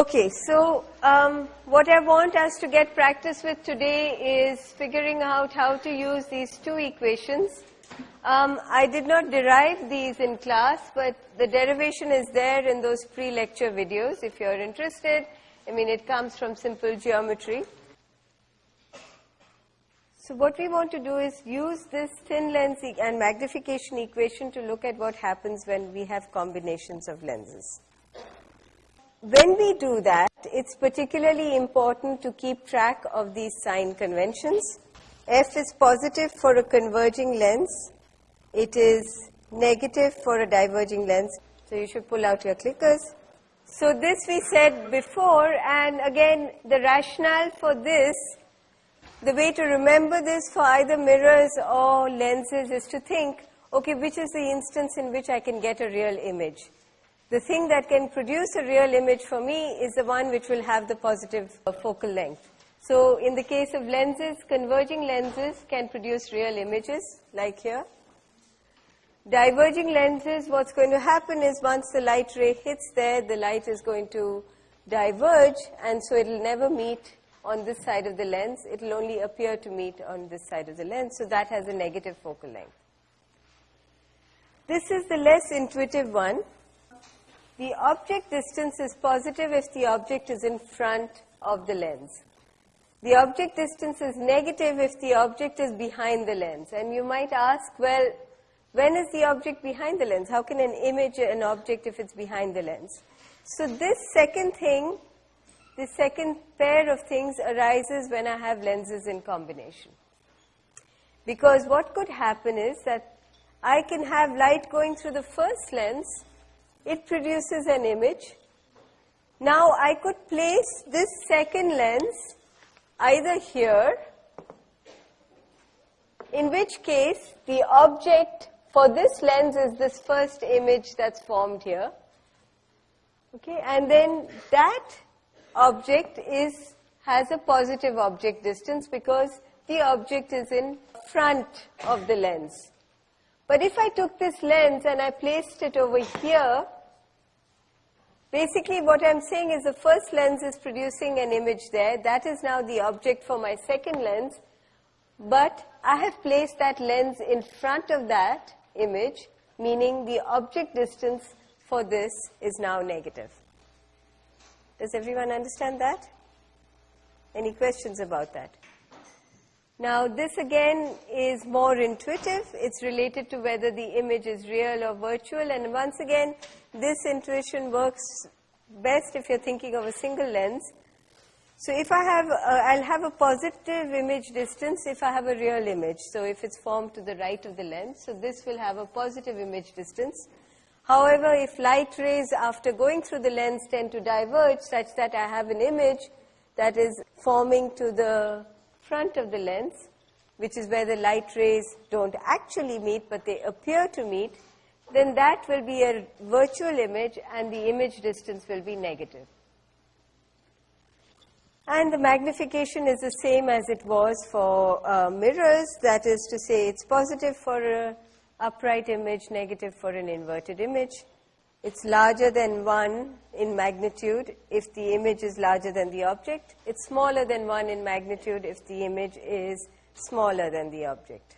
Okay, so um, what I want us to get practice with today is figuring out how to use these two equations. Um, I did not derive these in class, but the derivation is there in those pre-lecture videos if you're interested. I mean, it comes from simple geometry. So what we want to do is use this thin lens e and magnification equation to look at what happens when we have combinations of lenses. When we do that, it's particularly important to keep track of these sign conventions. F is positive for a converging lens. It is negative for a diverging lens. So you should pull out your clickers. So this we said before, and again, the rationale for this the way to remember this for either mirrors or lenses is to think, okay, which is the instance in which I can get a real image. The thing that can produce a real image for me is the one which will have the positive uh, focal length. So in the case of lenses, converging lenses can produce real images, like here. Diverging lenses, what's going to happen is once the light ray hits there, the light is going to diverge, and so it will never meet on this side of the lens, it will only appear to meet on this side of the lens, so that has a negative focal length. This is the less intuitive one. The object distance is positive if the object is in front of the lens. The object distance is negative if the object is behind the lens. And you might ask, well, when is the object behind the lens? How can an image an object if it's behind the lens? So this second thing the second pair of things arises when I have lenses in combination. Because what could happen is that I can have light going through the first lens, it produces an image. Now I could place this second lens either here, in which case the object for this lens is this first image that's formed here. Okay, and then that object is has a positive object distance because the object is in front of the lens. But if I took this lens and I placed it over here, basically what I'm saying is the first lens is producing an image there. That is now the object for my second lens. But I have placed that lens in front of that image, meaning the object distance for this is now negative. Does everyone understand that? Any questions about that? Now, this again is more intuitive. It's related to whether the image is real or virtual. And once again, this intuition works best if you're thinking of a single lens. So if I have, uh, I'll have a positive image distance if I have a real image. So if it's formed to the right of the lens, so this will have a positive image distance. However, if light rays after going through the lens tend to diverge such that I have an image that is forming to the front of the lens, which is where the light rays don't actually meet but they appear to meet, then that will be a virtual image and the image distance will be negative. And the magnification is the same as it was for uh, mirrors, that is to say it's positive for a upright image, negative for an inverted image. It's larger than 1 in magnitude if the image is larger than the object. It's smaller than 1 in magnitude if the image is smaller than the object.